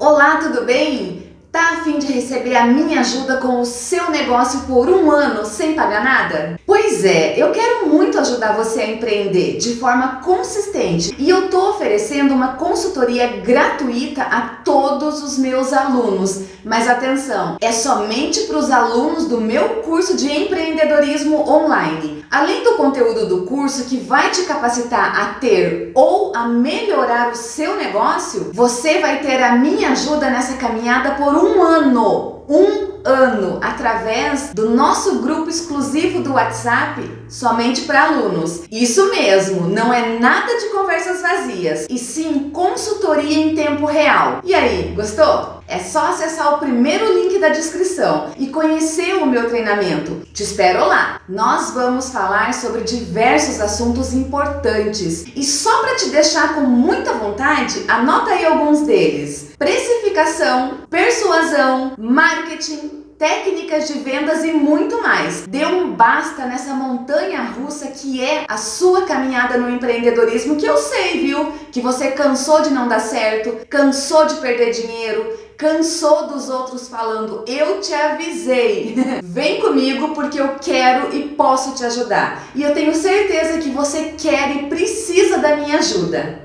Olá, tudo bem? Tá a fim de receber a minha ajuda com o seu negócio por um ano sem pagar nada? Pois é, eu quero muito ajudar você a empreender de forma consistente e eu tô oferecendo uma consultoria gratuita a todos os meus alunos. Mas atenção, é somente para os alunos do meu curso de empreendedorismo online. Além do conteúdo do curso que vai te capacitar a ter ou a melhorar o seu negócio, você vai ter a minha ajuda nessa caminhada por um ano. Um ano através do nosso grupo exclusivo do WhatsApp somente para alunos. Isso mesmo, não é nada de conversas vazias, e sim consultoria em tempo real. E aí, gostou? É só acessar o primeiro link da descrição e conhecer o meu treinamento. Te espero lá! Nós vamos falar sobre diversos assuntos importantes e só para te deixar com muita vontade, anota aí alguns deles. Precificação, persuasão, marketing, técnicas de vendas e muito mais. Dê um basta nessa montanha russa que é a sua caminhada no empreendedorismo, que eu sei, viu? Que você cansou de não dar certo, cansou de perder dinheiro, cansou dos outros falando, eu te avisei. Vem comigo porque eu quero e posso te ajudar. E eu tenho certeza que você quer e precisa da minha ajuda.